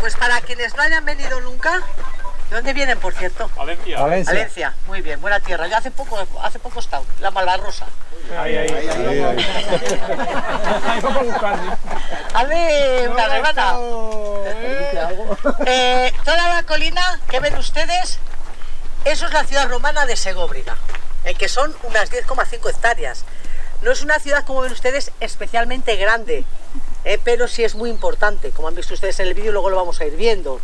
pues para quienes no hayan venido nunca, ¿de dónde vienen, por cierto? Valencia. Valencia. Valencia, muy bien, buena tierra. Yo hace poco, hace poco he estado, la Malvarrosa. Ahí, ahí. Ahí, ahí. Ahí una. Eh, toda la colina que ven ustedes, eso es la ciudad romana de Segóbriga, eh, que son unas 10,5 hectáreas. No es una ciudad, como ven ustedes, especialmente grande, eh, pero sí es muy importante, como han visto ustedes en el vídeo, luego lo vamos a ir viendo.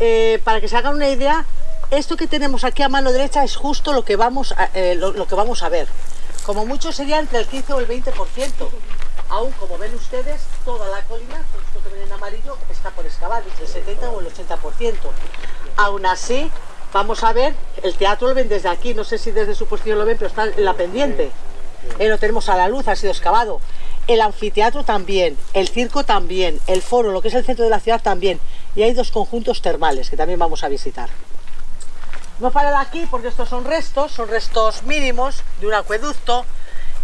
Eh, para que se hagan una idea, esto que tenemos aquí a mano derecha es justo lo que vamos a, eh, lo, lo que vamos a ver. Como mucho sería entre el 15 o el 20%. Aún, como ven ustedes, toda la colina, esto que ven en amarillo, está por excavar, entre el 70 o el 80%. Aún así, vamos a ver, el teatro lo ven desde aquí, no sé si desde su posición lo ven, pero está en la pendiente. Eh, lo tenemos a la luz, ha sido excavado. El anfiteatro también, el circo también, el foro, lo que es el centro de la ciudad también. Y hay dos conjuntos termales que también vamos a visitar. No parado aquí porque estos son restos, son restos mínimos de un acueducto.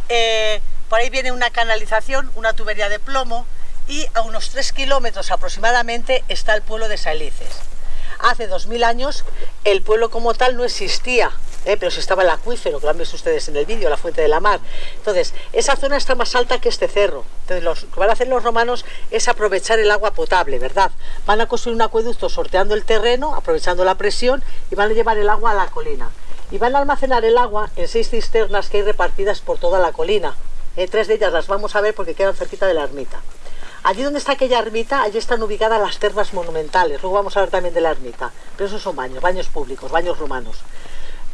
Eh, por ahí viene una canalización, una tubería de plomo y a unos 3 kilómetros aproximadamente está el pueblo de Salices. Hace 2000 años el pueblo como tal no existía, ¿eh? pero sí estaba el acuífero, que lo han visto ustedes en el vídeo, la fuente de la mar. Entonces, esa zona está más alta que este cerro. Entonces, lo que van a hacer los romanos es aprovechar el agua potable, ¿verdad? Van a construir un acueducto sorteando el terreno, aprovechando la presión y van a llevar el agua a la colina. Y van a almacenar el agua en seis cisternas que hay repartidas por toda la colina. Eh, tres de ellas las vamos a ver porque quedan cerquita de la ermita. Allí donde está aquella ermita, allí están ubicadas las termas monumentales. Luego vamos a hablar también de la ermita. Pero esos son baños, baños públicos, baños romanos.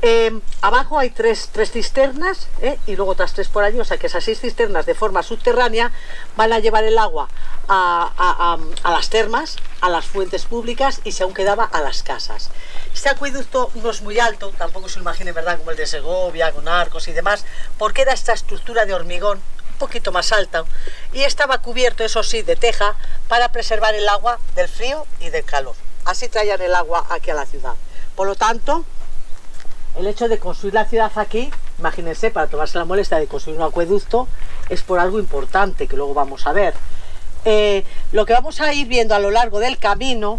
Eh, abajo hay tres, tres cisternas ¿eh? y luego otras tres por allí, o sea que esas seis cisternas de forma subterránea van a llevar el agua a, a- a- las termas, a las fuentes públicas y si aún quedaba a las casas. Este acueducto no es muy alto, tampoco se imaginen, ¿verdad? Como el de Segovia, con arcos y demás, porque era esta estructura de hormigón un poquito más alta y estaba cubierto, eso sí, de teja para preservar el agua del frío y del calor. Así traían el agua aquí a la ciudad. Por lo tanto, el hecho de construir la ciudad aquí, imagínense, para tomarse la molestia de construir un acueducto, es por algo importante que luego vamos a ver. Eh, lo que vamos a ir viendo a lo largo del camino,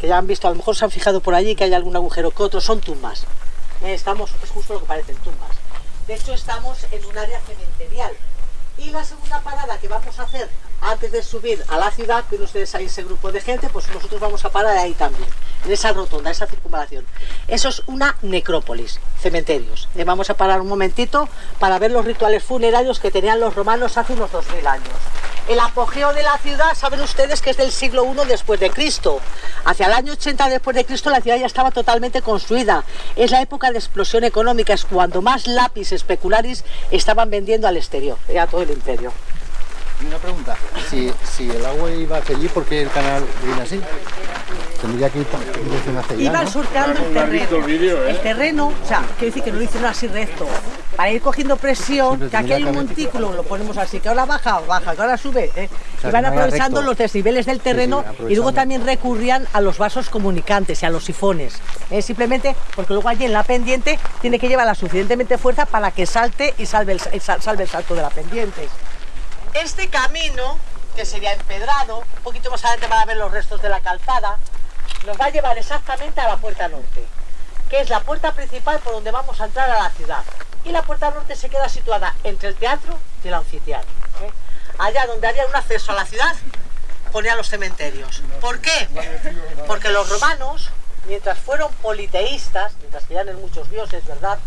que ya han visto, a lo mejor se han fijado por allí que hay algún agujero que otro, son tumbas. Eh, estamos, es justo lo que parecen tumbas. De hecho, estamos en un área cementerial. Y la segunda parada que vamos a hacer antes de subir a la ciudad, ven ustedes ahí ese grupo de gente, pues nosotros vamos a parar ahí también, en esa rotonda, esa circunvalación. Eso es una necrópolis, cementerios. Le vamos a parar un momentito para ver los rituales funerarios que tenían los romanos hace unos 2000 años. El apogeo de la ciudad, saben ustedes que es del siglo I después de Cristo. Hacia el año 80 después de Cristo la ciudad ya estaba totalmente construida. Es la época de explosión económica, es cuando más lápiz especularis estaban vendiendo al exterior, a todo el imperio. Y una pregunta, si, si el agua iba hacia allí, ¿por qué el canal viene así? Tendría que ir dirección hacia allá, Iban ¿no? sorteando el ¿No has visto terreno. el eh? El terreno, o sea, quiero decir que no lo hicieron así recto. Para ir cogiendo presión, que aquí hay un montículo, lo ponemos así, que ahora baja, baja, que ahora sube. ¿eh? sea, y van no aprovechando los desniveles del terreno y luego también recurrían a los vasos comunicantes y a los sifones. ¿eh? Simplemente porque luego allí en la pendiente tiene que llevar la suficientemente fuerza para que salte y salve el, salve el salto de la pendiente. Este camino, que sería empedrado, un poquito más adelante van a ver los restos de la calzada, nos va a llevar exactamente a la puerta norte, que es la puerta principal por donde vamos a entrar a la ciudad. Y la puerta norte se queda situada entre el teatro y el anfiteatro. ¿eh? Allá donde había un acceso a la ciudad, ponían los cementerios. ¿Por qué? Porque los romanos, mientras fueron politeístas, mientras creían en muchos dioses, ¿verdad?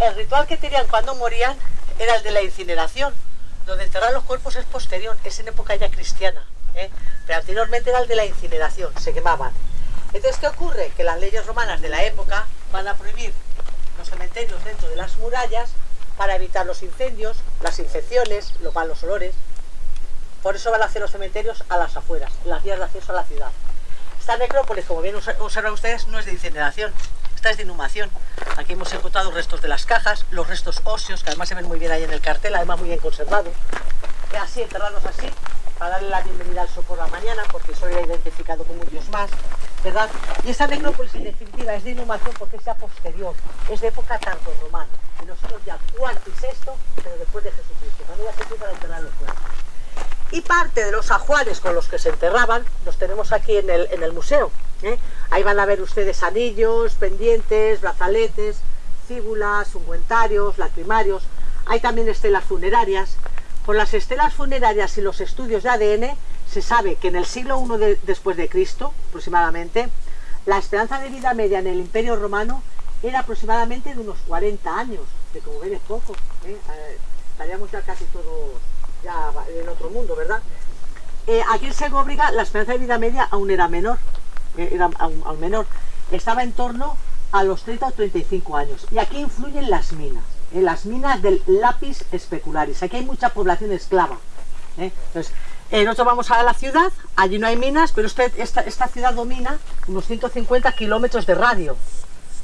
El ritual que tenían cuando morían era el de la incineración. Donde enterrar los cuerpos es posterior, es en época ya cristiana. ¿eh? Pero anteriormente era el de la incineración, se quemaban. Entonces, ¿qué ocurre? Que las leyes romanas de la época van a prohibir los cementerios dentro de las murallas para evitar los incendios, las infecciones, los malos olores. Por eso van a hacer los cementerios a las afueras, las vías de acceso a la ciudad. Esta necrópolis, como bien obs- observan ustedes, no es de incineración, esta es de inhumación. Aquí hemos encontrado restos de las cajas, los restos óseos, que además se ven muy bien ahí en el cartel, además muy bien conservados. Y así, enterrados así, para darle la bienvenida al sol por la mañana, porque eso era identificado como un dios más, ¿verdad? Y esta necrópolis, en definitiva, es de inhumación porque es ya posterior, es de época tardorromana, los siglos ya cuarto y sexto, pero después de Jesucristo, cuando ya se empiezan a enterrar los cuerpos. Y parte de los ajuares con los que se enterraban los tenemos aquí en en el museo. ¿Eh? Ahí van a ver ustedes anillos, pendientes, brazaletes, cíbulas, ungüentarios, lacrimarios. Hay también estelas funerarias. Por las estelas funerarias y los estudios de ADN se sabe que en el siglo I de- después de Cristo, aproximadamente, la esperanza de vida media en el Imperio Romano era aproximadamente de unos 40 años, que como ven es poco. ¿eh? Eh, estaríamos ya casi todos ya en otro mundo, ¿verdad? Aquí en Segóbriga la esperanza de vida media aún era menor, era aún, aún menor. Estaba en torno a los 30 o 35 años. Y aquí influyen las minas, eh, las minas del lápiz especularis. Aquí hay mucha población esclava. ¿eh? Entonces, eh, nosotros vamos a la ciudad, allí no hay minas, pero este- esta, esta ciudad domina unos 150 kilómetros de radio.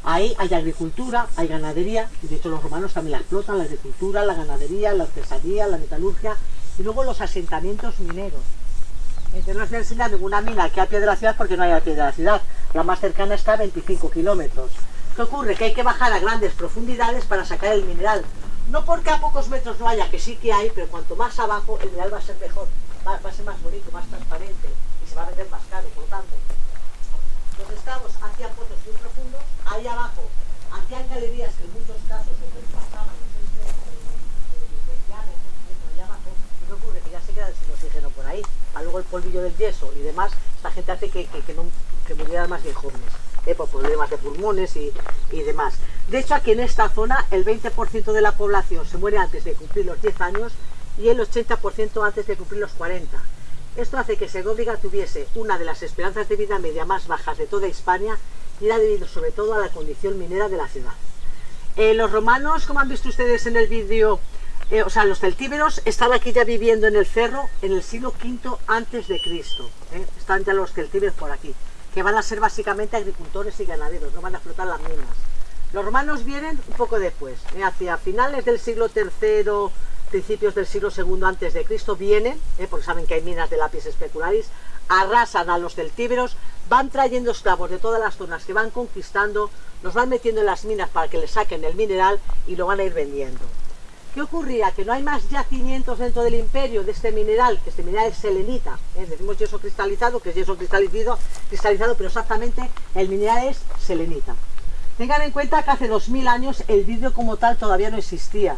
Ahí hay agricultura, hay ganadería, y de hecho los romanos también la explotan, la agricultura, la ganadería, la artesanía, la metalurgia, y luego los asentamientos mineros. Entonces no os voy a enseñar ninguna mina aquí al pie de la ciudad porque no hay al pie de la ciudad. La más cercana está a 25 kilómetros. ¿Qué ocurre? Que hay que bajar a grandes profundidades para sacar el mineral. No porque a pocos metros no haya, que sí que hay, pero cuanto más abajo el mineral va a ser mejor, va, a ser más bonito, más transparente y se va a vender más caro, por lo tanto. Los esclavos hacían pozos muy profundos, ahí abajo hacían galerías que en muchos casos se traspasaban los seis metros de, de- de diámetro, dentro allá abajo, y no ocurre que ya se queda sin oxígeno por ahí, a luego el polvillo del yeso y demás, esta gente hace que, que, que no, que más bien jóvenes, eh, por problemas de pulmones y, y demás. De hecho, aquí en esta zona el 20% de la población se muere antes de cumplir los 10 años y el 80% antes de cumplir los 40. Esto hace que Segóbriga tuviese una de las esperanzas de vida media más bajas de toda Hispania y era debido sobre todo a la condición minera de la ciudad. Eh, los romanos, como han visto ustedes en el vídeo, eh, o sea, los celtíberos están aquí ya viviendo en el cerro en el siglo V antes de Cristo. ¿eh? Están ya los celtíberos por aquí, que van a ser básicamente agricultores y ganaderos, no van a explotar las minas. Los romanos vienen un poco después, ¿eh? hacia finales del siglo III, principios del siglo II antes de Cristo vienen, porque saben que hay minas de lápiz especularis, arrasan a los celtíberos, van trayendo esclavos de todas las zonas que van conquistando, los van metiendo en las minas para que les saquen el mineral y lo van a ir vendiendo. ¿Qué ocurría? Que no hay más yacimientos dentro del imperio de este mineral, que este mineral es selenita, ¿eh? decimos yeso cristalizado, que es yeso cristalizado, cristalizado, pero exactamente el mineral es selenita. Tengan en cuenta que hace 2000 años el vidrio como tal todavía no existía.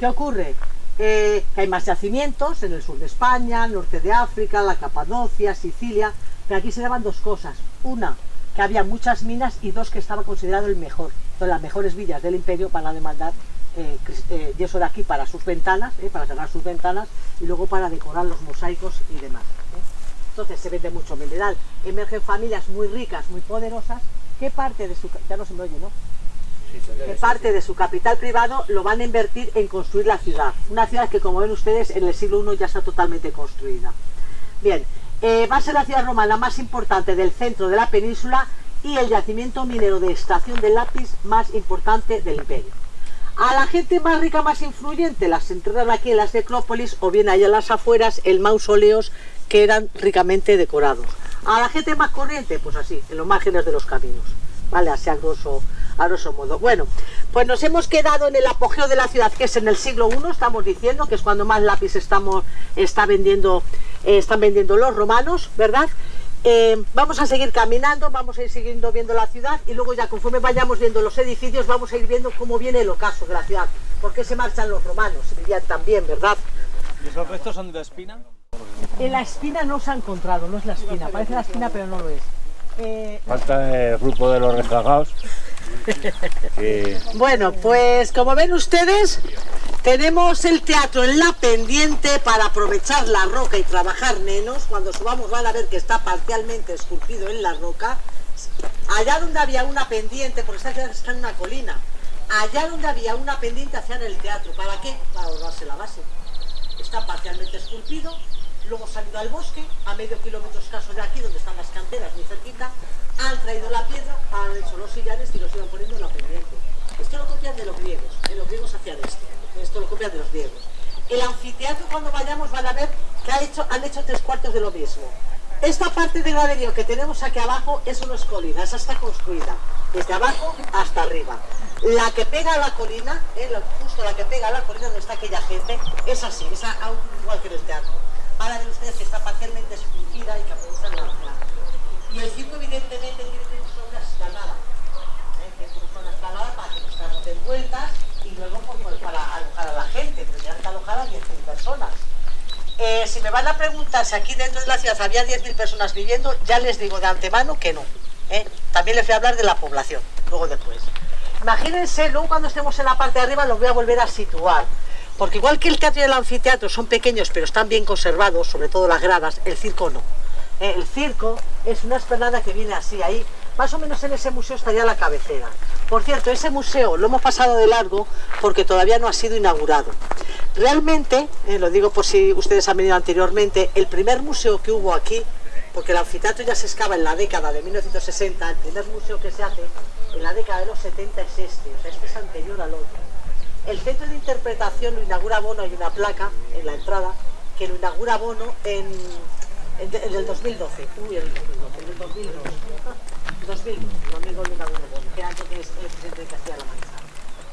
¿Qué ocurre? Eh, que hay más yacimientos en el sur de España, norte de África, la Capadocia, Sicilia, pero aquí se daban dos cosas. Una, que había muchas minas y dos, que estaba considerado el mejor. Entonces las mejores villas del imperio van a demandar eh, eh, yeso de aquí para sus ventanas, eh, para cerrar sus ventanas y luego para decorar los mosaicos y demás. ¿eh? Entonces se vende mucho mineral. Emergen familias muy ricas, muy poderosas. ¿Qué parte de su... Ya no se me oye, ¿no? que parte de su capital privado lo van a invertir en construir la ciudad. Una ciudad que, como ven ustedes, en el siglo I ya está totalmente construida. Bien, eh, va a ser la ciudad romana más importante del centro de la península y el yacimiento minero de extracción de lápiz más importante del imperio. A la gente más rica, más influyente, las enterraron aquí en las necrópolis o bien allá en las afueras, en mausoleos que eran ricamente decorados. A la gente más corriente, pues así, en los márgenes de los caminos. ¿Vale? Así a grosso, a modo. Bueno, pues nos hemos quedado en el apogeo de la ciudad, que es en el siglo I, estamos diciendo, que es cuando más lápiz está vendiendo, eh, están vendiendo los romanos, ¿verdad? Eh, vamos a seguir caminando, vamos a ir siguiendo viendo la ciudad y luego ya conforme vayamos viendo los edificios vamos a ir viendo cómo viene el ocaso de la ciudad. ¿Por qué se marchan los romanos? Se vivían también, ¿verdad? ¿Y esos restos son de espina? En la espina no se ha encontrado, no es la espina, parece la espina pero no lo es. Eh, Falta el grupo de los rezagados. Bueno, pues como ven ustedes, tenemos el teatro en la pendiente para aprovechar la roca y trabajar menos. Cuando subamos van a ver que está parcialmente esculpido en la roca. Allá donde había una pendiente, porque esta está en una colina, allá donde había una pendiente hacían el teatro. ¿Para qué? Para ahorrarse la base. Está parcialmente esculpido, luego se han ido al bosque, a medio kilómetro escaso de aquí, donde están las canteras, muy cerquita, han traído la piedra, han hecho los sillares y los iban poniendo en la pendiente. Esto lo copian de los griegos, de los griegos hacían esto, esto lo copian de los griegos. El anfiteatro cuando vayamos van a ver que ha hecho, han hecho tres cuartos de lo mismo. Esta parte de graderío que tenemos aquí abajo es una colina, esa está construida, desde abajo hasta arriba. La que pega a la colina, eh, justo la que pega a la colina donde está aquella gente, es así, es igual que en el teatro. van a ver ustedes que está parcialmente esculpida y que aprovecha la. Y el circo evidentemente tiene que sobre la escalada, ¿eh? que es una escalada para que los carros den vueltas y luego pues, pues, para alojar a la gente, tendrían que alojar a 10.000 personas. Eh, si me van a preguntar si aquí dentro de la ciudad había 10.000 personas viviendo, ya les digo de antemano que no. ¿eh? También les voy a hablar de la población, luego después. Imagínense, luego cuando estemos en la parte de arriba los voy a volver a situar. Porque igual que el teatro y el anfiteatro son pequeños pero están bien conservados, sobre todo las gradas, el circo no. ¿Eh? El circo es una esplanada que viene así, ahí, más o menos en ese museo estaría la cabecera. Por cierto, ese museo lo hemos pasado de largo porque todavía no ha sido inaugurado. Realmente, eh, lo digo por si ustedes han venido anteriormente, el primer museo que hubo aquí, porque el anfiteatro ya se excava en la década de 1960, el primer museo que se hace en la década de los 70 es este, o sea, este es anterior al otro. El centro de interpretación lo inaugura Bono, hay una placa en la entrada, que lo inaugura Bono en, en, en el 2012. Uy, el 2012, en el 2002. 2000, 2002 lo inauguró Bono, que antes que es el presidente de Castilla-La Mancha.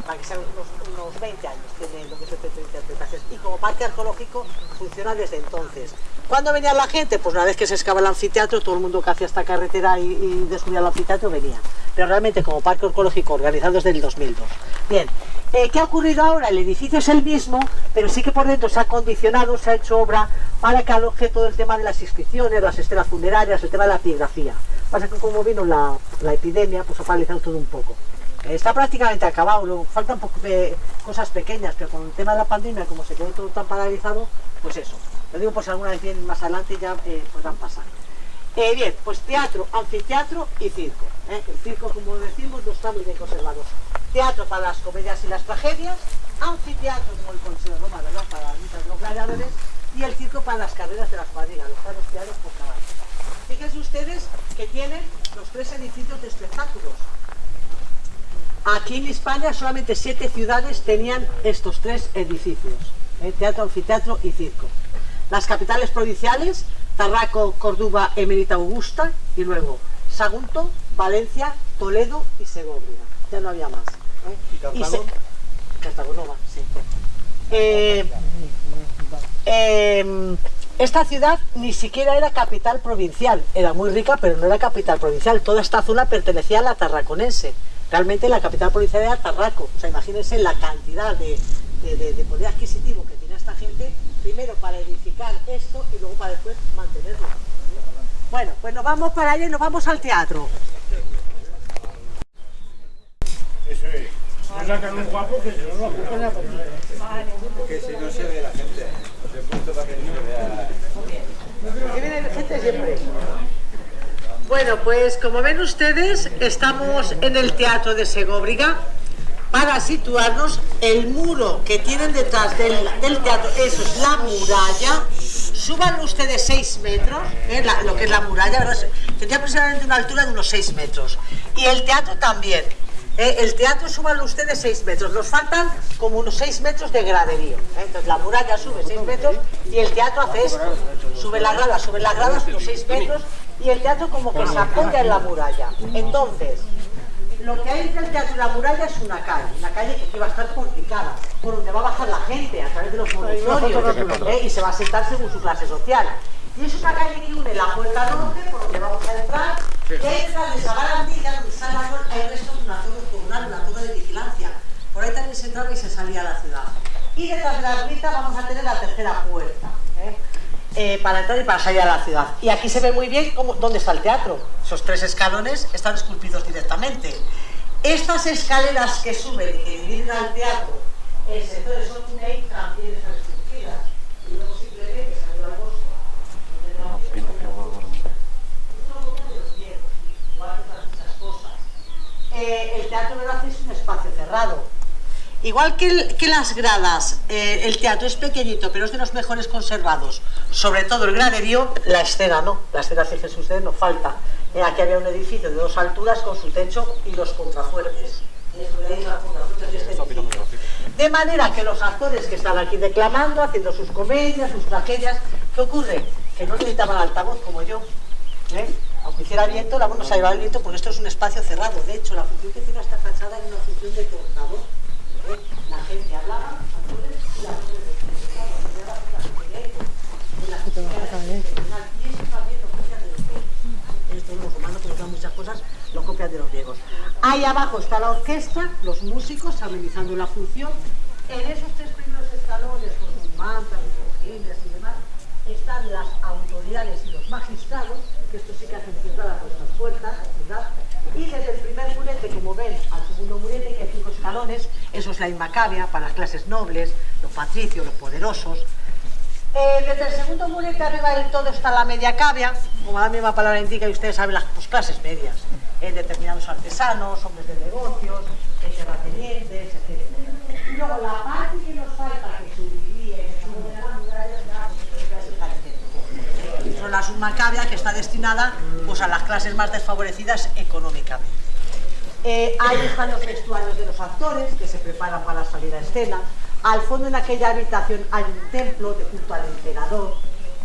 Para que sean unos, unos 20 años tiene lo que centro de interpretación. Y como parque arqueológico funciona desde entonces. ¿Cuándo venía la gente? Pues una vez que se excava el anfiteatro, todo el mundo que hacía esta carretera y, y descubría el anfiteatro venía. Pero realmente como parque arqueológico organizado desde el 2002. Bien, eh, ¿qué ha ocurrido ahora? El edificio es el mismo, pero sí que por dentro se ha acondicionado, se ha hecho obra para que aloje todo el tema de las inscripciones, las estelas funerarias, el tema de la epigrafía. Pasa que como vino la epidemia, pues ha paralizado todo un poco. Está prácticamente acabado, luego faltan eh, cosas pequeñas, pero con el tema de la pandemia, como se quedó todo tan paralizado, pues eso. Lo digo por si alguna vez vienen más adelante ya eh, podrán pasar. Eh, bien, pues teatro, anfiteatro y circo. El circo, como decimos, no está muy bien conservado. Teatro para las comedias y las tragedias, anfiteatro como el Consejo de Roma, ¿verdad? Para los gladiadores, y el circo para las carreras de las cuadrigas, los carros criados por caballos. Fíjense ustedes que tienen los tres edificios de espectáculos. Aquí en España solamente siete ciudades tenían estos tres edificios, ¿eh? teatro, anfiteatro y circo. Las capitales provinciales, Tarraco, Córdoba, Emerita Augusta y luego Sagunto, Valencia, Toledo y Segovia. Ya no había más. ¿eh? ¿Y Cartago? Cartago no va, sí. Eh, eh, esta ciudad ni siquiera era capital provincial, era muy rica, pero no era capital provincial. Toda esta zona pertenecía a la tarraconense. Realmente la capital provincial era Tarraco. O sea, imagínense la cantidad de, de- de- de poder adquisitivo que tenía esta gente, primero para edificar esto y luego para después mantenerlo. Bueno, pues nos vamos para allá y nos vamos al teatro. Eso es. No sacan un guapo que si no lo apuntan. Que si no se ve la gente. Se punto para que no se vea. Porque viene gente siempre. Bueno, pues como ven ustedes, estamos en el Teatro de Segóbriga para situarnos el muro que tienen detrás del, teatro, eso es la muralla. Suban ustedes 6 metros, ¿eh? Lo que es la muralla, ¿verdad? tendría aproximadamente una altura de unos 6 metros. Y el teatro también. ¿eh? El teatro suban ustedes 6 metros, nos faltan como unos 6 metros de graderío. ¿eh? Entonces la muralla sube 6 metros y el teatro hace esto. Sube las gradas, sube las gradas unos 6 metros y el teatro como que se apoya en la muralla. Entonces, lo que hay entre el teatro y la muralla es una calle, una calle que va a estar porticada, por donde va a bajar la gente a través de los monitorios ¿eh? y se va a sentar según su clase social. Y es una calle que une la puerta norte, por donde vamos a entrar, ahí detrás de esa barandilla, donde está árbol, hay restos de una torre octogonal, una torre de vigilancia. Por ahí también se entraba y se salía a la ciudad. Y detrás de la ermita vamos a tener la tercera puerta. ¿eh? Eh, para entrar y para salir a la ciudad. Y aquí se ve muy bien cómo, dónde está el teatro. Esos tres escalones están esculpidos directamente. Estas escaleras que suben y que dividen al teatro en sectores son también están esculpidas. Y luego simplemente salió al bosque. Eh, el teatro verdad es un espacio cerrado. Igual que, las gradas, eh, el teatro es pequeñito, pero es de los mejores conservados. Sobre todo el graderío, la escena no. La escena, fíjense ustedes, no falta. Eh, aquí había un edificio de dos alturas con su techo y los contrafuertes. De manera que los actores que están aquí declamando, haciendo sus comedias, sus tragedias, ¿qué ocurre? Que no necesitaban altavoz como yo. ¿eh? Aunque hiciera viento, la voz no se llevaba el viento porque esto es un espacio cerrado. De hecho, la función que tiene esta fachada es una función de tornador. Gente hablaba, y eso también lo copian de los griegos. Muchas cosas, lo copian de los griegos. Ahí abajo está la orquesta, los músicos amenizando la función. En esos tres primeros escalones, con sus mantas, sus cojines y demás, están las autoridades y los magistrados, que esto sí que hacen a vuestras puertas, ¿verdad? Y desde el primer murete, como ven, al segundo murete, eso es la inmacabia para las clases nobles, los patricios, los poderosos. Eh, desde el segundo murete arriba del todo está la media cavia, como la misma palabra indica, y ustedes saben las pues, clases medias, eh, determinados artesanos, hombres de negocios, terratenientes, etc. Y luego la parte que nos falta, que subiría es el. Son la submacabia que está destinada pues, a las clases más desfavorecidas económicamente. Eh, están los vestuarios de los actores que se preparan para salir a escena. Al fondo en aquella habitación hay un templo de culto al emperador.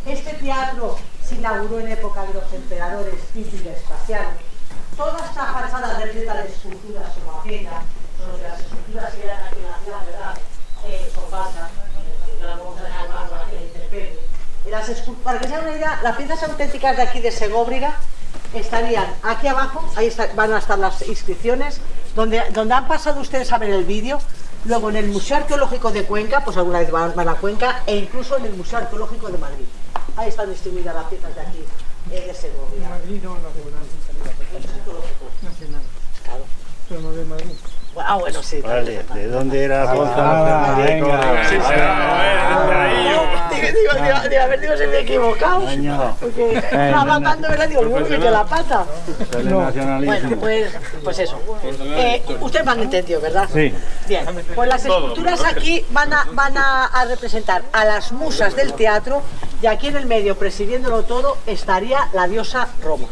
Este teatro se inauguró en época de los emperadores Tito y Vespasiano. Toda esta fachada repleta de esculturas como aquella, solo que las esculturas que eran aquí en la ciudad, ¿verdad? Eh, son falsas, eh, que la vamos a dejar más para que la las para que se hagan una idea, las piezas auténticas de aquí de Segóbriga estarían aquí abajo, ahí está- van a estar las inscripciones, donde, donde han pasado ustedes a ver el vídeo, luego en el Museo Arqueológico de Cuenca, pues alguna vez van, van a Cuenca, e incluso en el Museo Arqueológico de Madrid. Ahí están distribuidas las piezas de aquí, eh, de Segovia. Madrid no, no Madrid. Ah, bueno, sí. Vale, ¿de dónde era Gonzalo Ah, Fernández? venga. Sí. Digo, digo, digo, digo, a ver, digo, si me he equivocado. Año. Porque estaba hablando, ¿verdad? Digo, uy, que la pata. Bueno, pues, pues eso. Eh, ustedes me han entendido, ¿verdad? Sí. Bien, pues las esculturas aquí van a, van a, a representar a las musas del teatro y aquí en el medio, presidiéndolo todo, estaría la diosa Roma.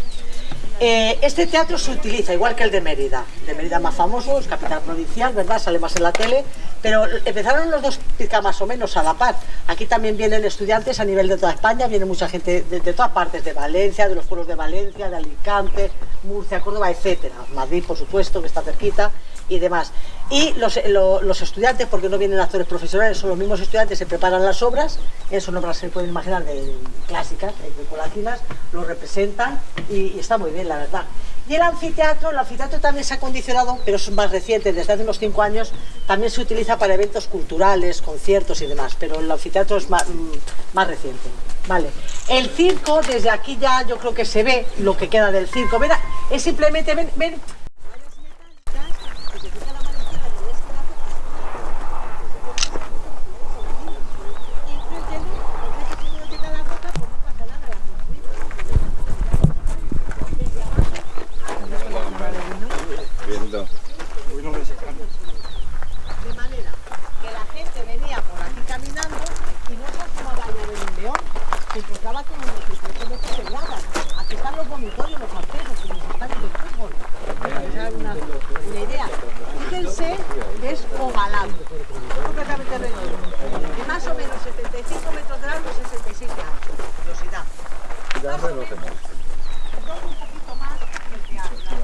Eh, este teatro se utiliza igual que el de Mérida, de Mérida más famoso, es capital provincial, ¿verdad? Sale más en la tele, pero empezaron los dos más o menos a la par. Aquí también vienen estudiantes a nivel de toda España, viene mucha gente de, de todas partes, de Valencia, de los pueblos de Valencia, de Alicante, Murcia, Córdoba, etcétera. Madrid, por supuesto, que está cerquita y demás. Y los, lo- los estudiantes, porque no vienen actores profesionales, son los mismos estudiantes, se preparan las obras, eh, son obras se pueden imaginar de, clásicas, de, de colatinas, lo representan y, está muy bien, la verdad. Y el anfiteatro, el anfiteatro también se ha condicionado, pero es más reciente, desde hace unos cinco años, también se utiliza para eventos culturales, conciertos y demás, pero el anfiteatro es más, mm, más reciente. Vale. El circo, desde aquí ya yo creo que se ve lo que queda del circo. Ven, es simplemente, ven, ven, Viendo. De manera que la gente venía por aquí caminando y no se asomaba allá de un león, se encontraba con 18 metros de grada. Aquí están los vomitorios, los accesos, como los estadios de fútbol. Se hagan una, una idea. Fíjense que es ovalado, completamente redondo. De más o menos 75 metros de largo y 66 de ancho. Curiosidad. Más o menos, un poquito más que el teatro. La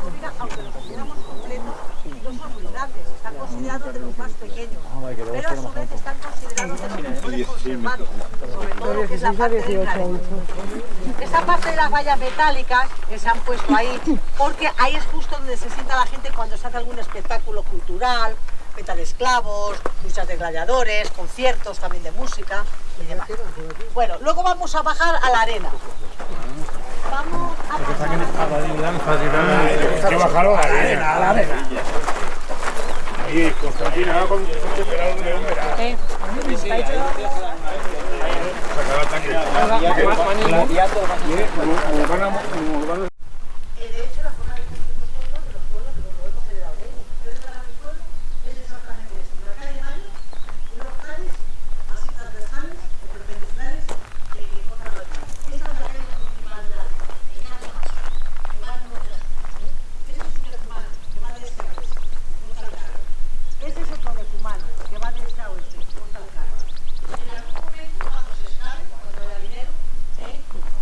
subir, aunque los tuviéramos completos, no son muy grandes, están considerados de los más pequeños, pero a su vez están considerados de los mejores conservados, sobre todo lo que es la parte. Esta parte de las vallas metálicas que se han puesto ahí, porque ahí es justo donde se sienta la gente cuando se hace algún espectáculo cultural, venta de esclavos, luchas de gladiadores, conciertos también de música y demás. Bueno, luego vamos a bajar a la arena. Vamos a Hay que bajarlo a la arena, Ahí, Constantina, va con con pelado de león, verá. Sacar el tanque. Urbana- urbana- Eh, de hecho, la forma de construir nosotros, de los pueblos, de los podemos heredar de ellos. Ustedes van a mi pueblo, es exactamente esto. Una calle de Mayo, unos calles así transversales, o perpendiculares, que que cortan la calle. Esta es la calle principal de la ciudad, el Llano Macho, que va en nuestra Este es un decumano, que va de este a oeste, que corta el carro. Este es otro decumano, que va de este a oeste, que corta el carro. En algún momento, cuando se escabe, cuando haya dinero, ¿eh?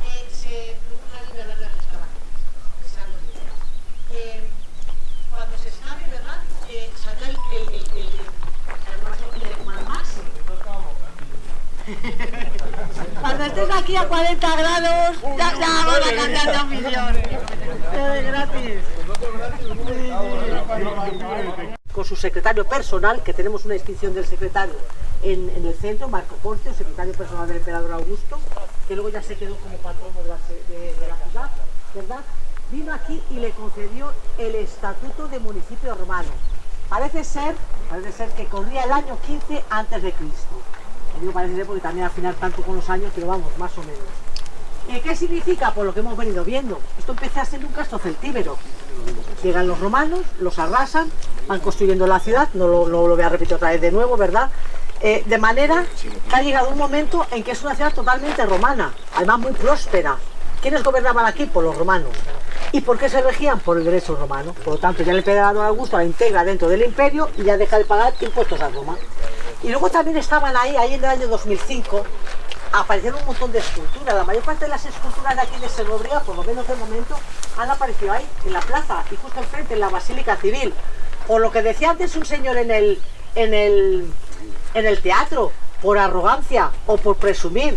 Eh, se produce una línea larga de excavación. Cuando estés aquí a 40 grados, ya, Con su secretario personal, que tenemos una inscripción del secretario en, el centro, Marco Porcio, secretario personal del emperador Augusto, que luego ya se quedó como patrono de la, ciudad, ¿verdad? Vino aquí y le concedió el estatuto de municipio romano. Parece ser, parece ser que corría el año 15 antes de Cristo. Parece ser porque también al final tanto con los años, pero vamos, más o menos. ¿Y qué significa? Por lo que hemos venido viendo. Esto empezó a ser un castro celtíbero. Llegan los romanos, los arrasan, van construyendo la ciudad, no lo, voy a repetir otra vez de nuevo, ¿verdad? Eh, de manera que ha llegado un momento en que es una ciudad totalmente romana, además muy próspera. ¿Quiénes gobernaban aquí? Por los romanos. ¿Y por qué se regían? Por el derecho romano. Por lo tanto, ya el emperador Augusto la integra dentro del imperio y ya deja de pagar impuestos a Roma. Y luego también estaban ahí, ahí en el año 2005, aparecieron un montón de esculturas. La mayor parte de las esculturas de aquí de Segovia, por lo menos de momento, han aparecido ahí, en la plaza, y justo enfrente, en la Basílica Civil. Por lo que decía antes un señor en el, en el, en el teatro, por arrogancia o por presumir,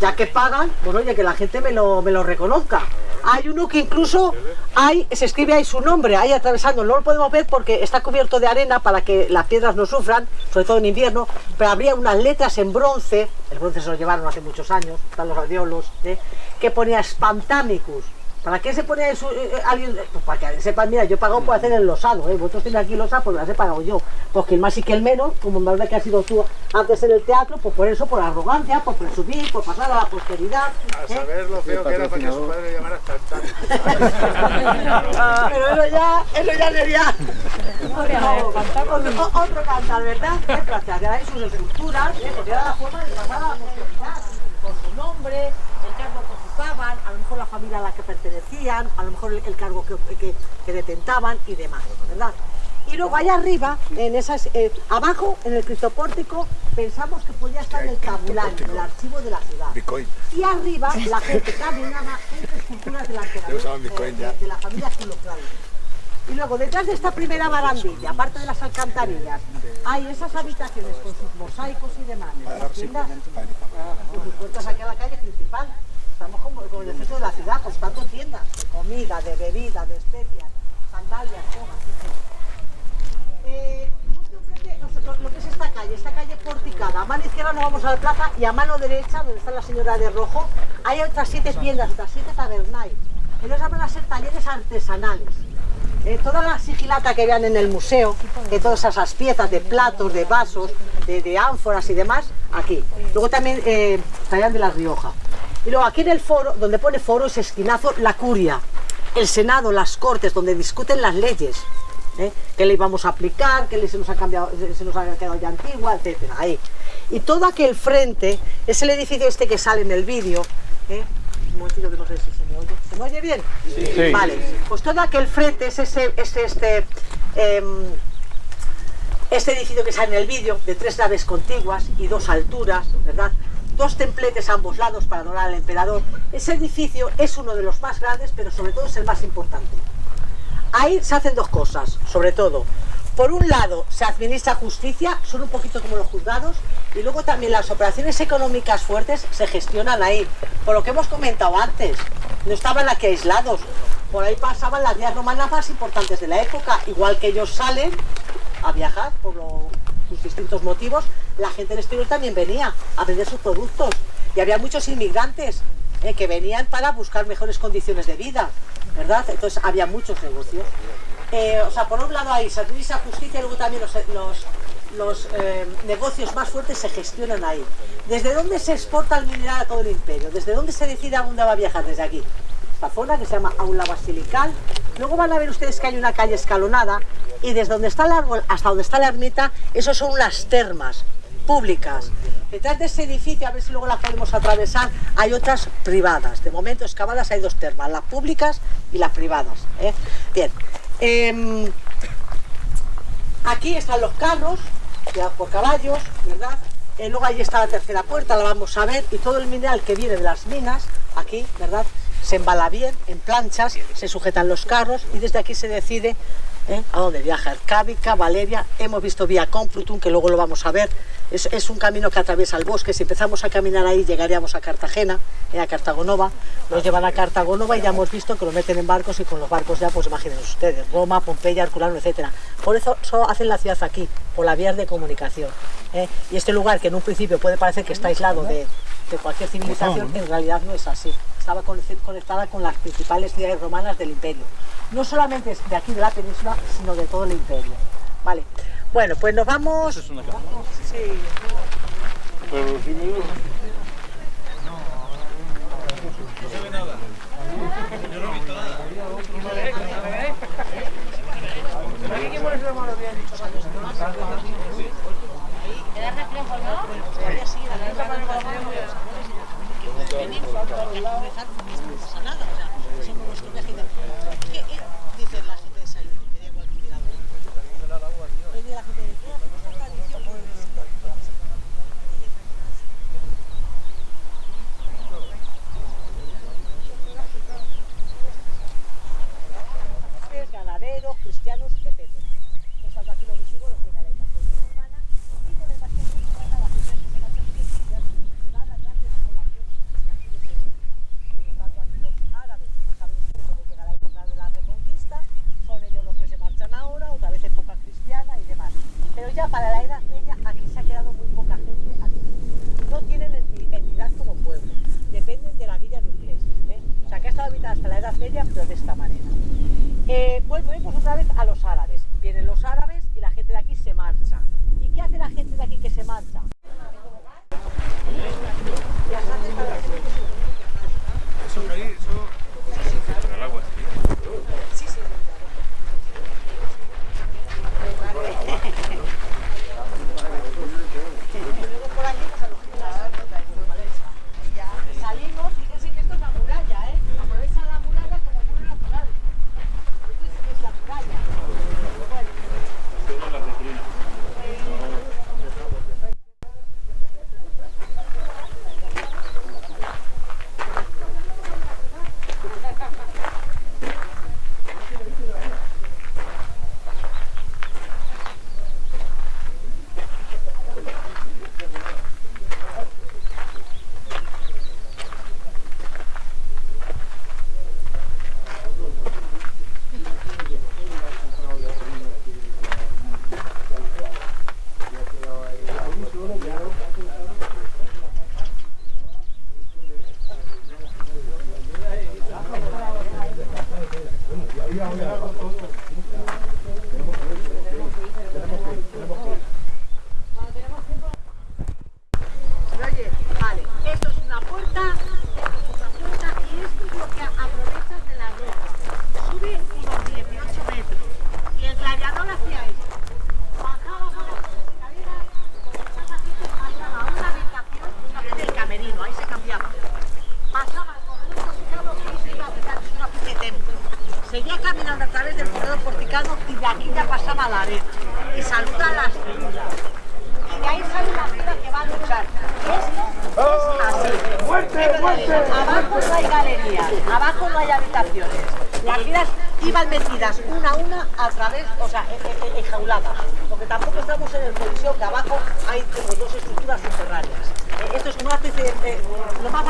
ya que pagan, bueno, oye, que la gente me lo, me lo reconozca. Hay uno que incluso hay, se escribe ahí su nombre, ahí atravesando, no lo podemos ver porque está cubierto de arena para que las piedras no sufran, sobre todo en invierno, pero habría unas letras en bronce, el bronce se lo llevaron hace muchos años, están los radiolos, ¿eh? que ponía Spantamicus. ¿Para qué se pone eso, eh, eh, alguien? Pues para que sepan, mira, yo he pagado por hacer el losado, ¿eh? vosotros tenéis aquí losado, pues las he pagado yo. Pues que el más y que el menos, como me verdad que has sido tú antes en el teatro, pues por eso, por arrogancia, por presumir, por pasar a la posteridad. A ¿eh? saber lo feo que era para que su padre llamara Pero eso ya, eso ya sería otro, otro cantar, ¿verdad? Gracias, ya hay sus esculturas, ¿eh? porque era la forma de pasar a la posteridad, con su nombre, el cargo que ocupaban, a lo mejor la familia a la que pertenecían, a lo mejor el, el cargo que, que, que detentaban y demás, ¿verdad? Y luego allá arriba, en esas, eh, abajo, en el cristopórtico, pensamos que podía estar el tabulario, el archivo de la ciudad. Bitcoin. Y arriba la gente caminaba entre esculturas usaban Bitcoin eh, ya. de, de la familia. Y luego detrás de esta primera barandilla, aparte de las alcantarillas, hay esas habitaciones con sus mosaicos y demás. Las tiendas, con sus puertas aquí a la calle principal. Estamos como, como en el centro de la ciudad, tanto tiendas de comida, de bebida, de especias, sandalias, cojas, etc. Eh, lo que es esta calle, esta calle porticada, a mano izquierda nos vamos a la plaza y a mano derecha, donde está la señora de rojo, hay otras siete tiendas, otras siete tabernais. Entonces van a ser talleres artesanales. Eh, toda la sigilata que vean en el museo, de todas esas piezas de platos, de vasos, de, ánforas y demás, aquí. Luego también eh, de La Rioja. Y luego aquí en el foro, donde pone foro, es esquinazo, la curia, el senado, las cortes, donde discuten las leyes. ¿eh? ¿Qué le íbamos a aplicar? ¿Qué le- se nos ha cambiado, se- nos ha quedado ya antigua? Etcétera. Ahí. Y todo aquel frente es el edificio este que sale en el vídeo. ¿eh? Un momentito que no sé si se me oye. ¿Se me oye bien? Sí. Vale. Pues todo aquel frente es ese, este, este, em, este edificio que sale en el vídeo, de tres naves contiguas y dos alturas, ¿verdad? Dos templetes a ambos lados para adorar al emperador. Ese edificio es uno de los más grandes, pero sobre todo es el más importante. Ahí se hacen dos cosas, sobre todo. Por un lado, se administra justicia, son un poquito como los juzgados, y luego también las operaciones económicas fuertes se gestionan ahí. Por lo que hemos comentado antes, no estaban aquí aislados. Por ahí pasaban las vías romanas más importantes de la época, igual que ellos salen a viajar por lo- distintos motivos, la gente del exterior también venía a vender sus productos. Y había muchos inmigrantes eh, que venían para buscar mejores condiciones de vida, ¿verdad? Entonces había muchos negocios. Eh, o sea, por un lado hay servicio justicia y luego también los, los, los, eh, negocios más fuertes se gestionan ahí. ¿Desde dónde se exporta el mineral a todo el imperio? ¿Desde dónde se decide a dónde va a viajar? Desde aquí. Zona que se llama Aula Basilical. Luego van a ver ustedes que hay una calle escalonada y desde donde está el árbol hasta donde está la ermita, esos son las termas públicas. Detrás de ese edificio, a ver si luego la podemos atravesar, hay otras privadas. De momento excavadas hay dos termas, las públicas y las privadas. ¿eh? Bien. Em, aquí están los carros, ya por caballos, ¿verdad? Eh, luego ahí está la tercera puerta, la vamos a ver, y todo el mineral que viene de las minas, aquí, ¿verdad? Se embala bien en planchas, se sujetan los carros y desde aquí se decide ¿eh? a dónde viaja. Ercábica, Valeria, hemos visto vía Complutum, que luego lo vamos a ver, Es, es un camino que atraviesa el bosque. Si empezamos a caminar ahí, llegaríamos a Cartagena, eh, a Cartagonova. Nos llevan a Cartagonova y ya hemos visto que lo meten en barcos y con los barcos ya, pues imaginen ustedes, Roma, Pompeya, Herculano, etcétera. Por eso solo hacen la ciudad aquí, por las vías de comunicación. ¿eh? Y este lugar, que en un principio puede parecer que está aislado de, de cualquier civilización, en realidad no es así. Estaba con- conectada con las principales ciudades romanas del imperio. No solamente de aquí de la península, sino de todo el imperio. Vale. Bueno, pues nos vamos. Sí. Ganaderos,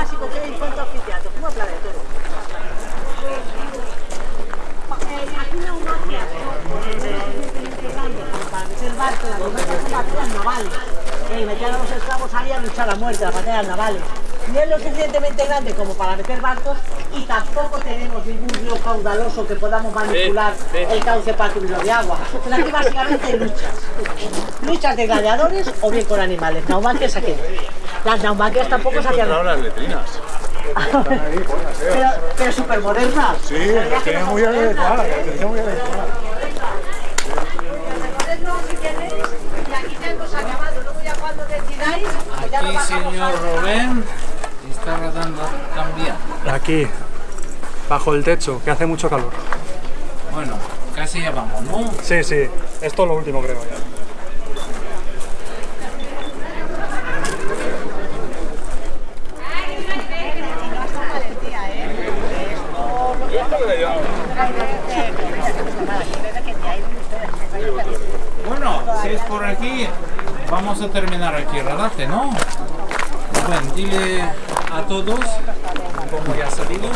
básico que hay en cuanto a anfiteatro, como el planetario. Eh, aquí una humagia para meter barcos, las humagias son batallas navales. Eh, metían a los esclavos ahí a luchar a muerte, las batallas navales. No es lo suficientemente grande como para meter barcos y tampoco tenemos ningún río caudaloso que podamos manipular el cauce para cubrirlo de agua. Pero aquí básicamente hay luchas. Luchas de gladiadores o bien con animales. Naumaquias aquí. no. Las naumaquias tampoco se hacían. las letrinas. pero, pero súper modernas. Sí, las tenía muy adecuadas, las tenía muy adecuadas. aquí señor Rubén, está rodando también. Aquí, bajo el techo, que hace mucho calor. Bueno, casi ya vamos, ¿no? Sí, sí, esto es lo último creo ya. Bueno, si es por aquí, vamos vamos a terminar aquí el rodaje, ¿no? Bueno, dile a todos cómo ya ha salido.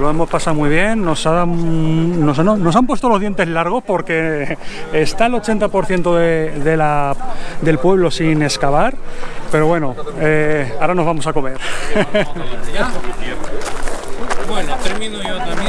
Lo hemos pasado muy bien, nos, ha- nos, nos- han puesto los dientes largos porque está el 80% de, de la, del pueblo sin excavar, pero bueno, eh, ahora nos vamos a comer. Bueno, termino yo también.